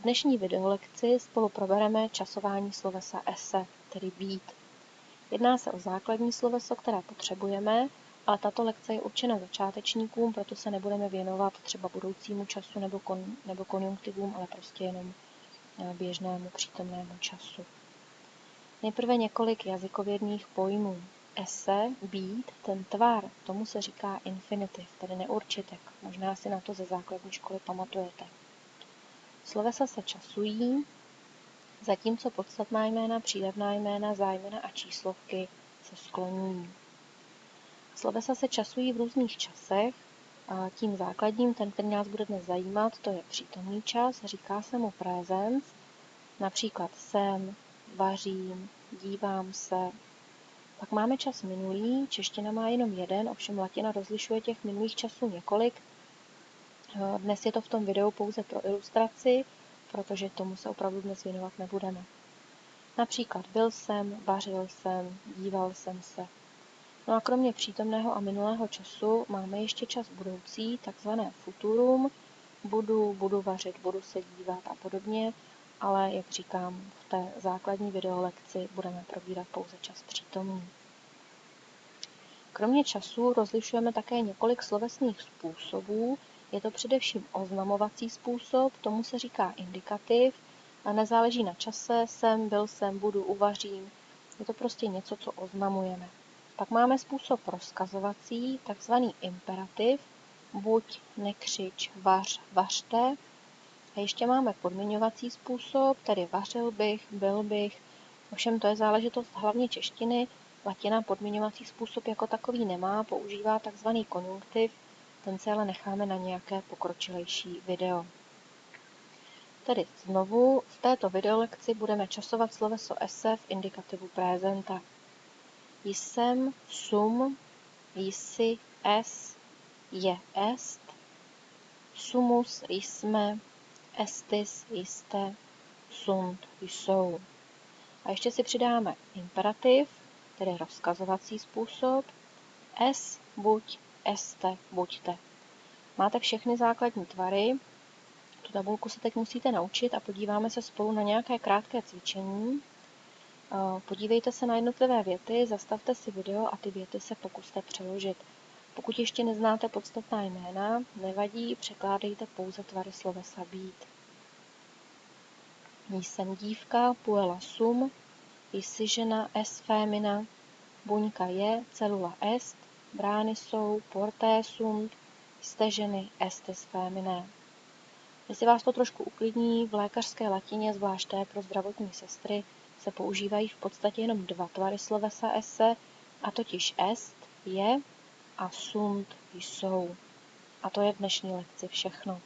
V dnešní videolekci spolu probereme časování slovesa esse, tedy být. Jedná se o základní sloveso, které potřebujeme, ale tato lekce je určena začátečníkům, proto se nebudeme věnovat třeba budoucímu času nebo, kon, nebo konjunktivům, ale prostě jenom eh, běžnému přítomnému času. Nejprve několik jazykovědných pojmů. Ese, být, ten tvar, tomu se říká infinitiv, tedy neurčitek. Možná si na to ze základní školy pamatujete. Slovesa se časují, zatímco podstatná jména, přídavná jména, zájmena a číslovky se skloňují. Slovesa se časují v různých časech, a tím základním, ten, který nás bude dnes zajímat, to je přítomný čas, říká se mu presens, například jsem, vařím, dívám se. Pak máme čas minulý, čeština má jenom jeden, ovšem latina rozlišuje těch minulých časů několik, dnes je to v tom videu pouze pro ilustraci, protože tomu se opravdu dnes věnovat nebudeme. Například byl jsem, vařil jsem, díval jsem se. No a kromě přítomného a minulého času máme ještě čas budoucí, takzvané futurum. Budu, budu vařit, budu se dívat a podobně, ale jak říkám, v té základní videolekci budeme probírat pouze čas přítomný. Kromě času rozlišujeme také několik slovesných způsobů, je to především oznamovací způsob, tomu se říká indikativ a nezáleží na čase, jsem, byl jsem, budu, uvařím. Je to prostě něco, co oznamujeme. Pak máme způsob rozkazovací, takzvaný imperativ, buď, nekřič, vař, vařte. A ještě máme podmiňovací způsob, tedy vařil bych, byl bych. Ovšem to je záležitost hlavně češtiny. Latina podmiňovací způsob jako takový nemá, používá takzvaný konjunktiv, ten si ale necháme na nějaké pokročilejší video. Tedy znovu v této videolekci budeme časovat sloveso esse v indikativu prezenta. Jsem, sum, jsi, es, je, est, sumus, jsme, estis, jste, sunt, jsou. A ještě si přidáme imperativ, tedy rozkazovací způsob, es, buď, este, buďte. Máte všechny základní tvary, tu tabulku se teď musíte naučit a podíváme se spolu na nějaké krátké cvičení. Eh, podívejte se na jednotlivé věty, zastavte si video a ty věty se pokuste přeložit. Pokud ještě neznáte podstatná jména, nevadí, překládejte pouze tvary slovesa být. Jsem dívka, puela sum, jsi žena, es fémina, buňka je, celula est, brány jsou porté sunt, jste ženy, estes féminé. Jestli vás to trošku uklidní, v lékařské latině, zvláště pro zdravotní sestry, se používají v podstatě jenom dva tvary slovesa esse, a totiž est, je a sunt, jsou. A to je v dnešní lekci všechno.